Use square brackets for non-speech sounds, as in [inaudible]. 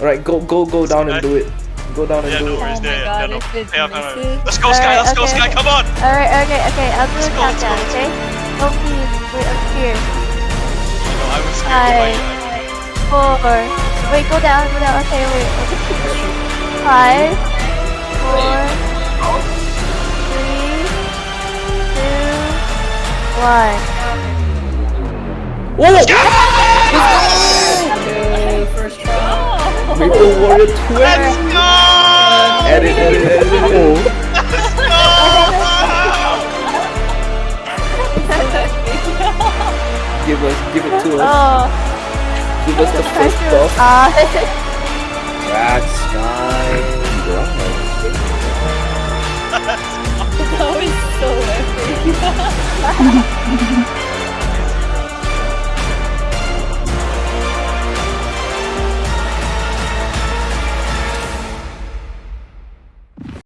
Alright, go go go down and do it. Go down and Yeah, do no it. worries. Oh Yeah, my yeah, God, no. if it's Hey, I'm not- misses- Let's go, Sky. Let's go, Alright, Sky. okay. Come on. Alright, okay, okay, I'll do Let's a go, let's go, countdown, let's go. okay? Oh please, wait, I'm here. No, I was scared. Five, Like, four, wait, go down, go down, okay, wait. Five, four, three, two, one. Whoa! Maple Warrior 20! Let's go! Edit, edit, edit, edit. Give us, give it to us. Oh, Give us the first buff. ah, That's Sky. [laughs] That was so epic. [laughs]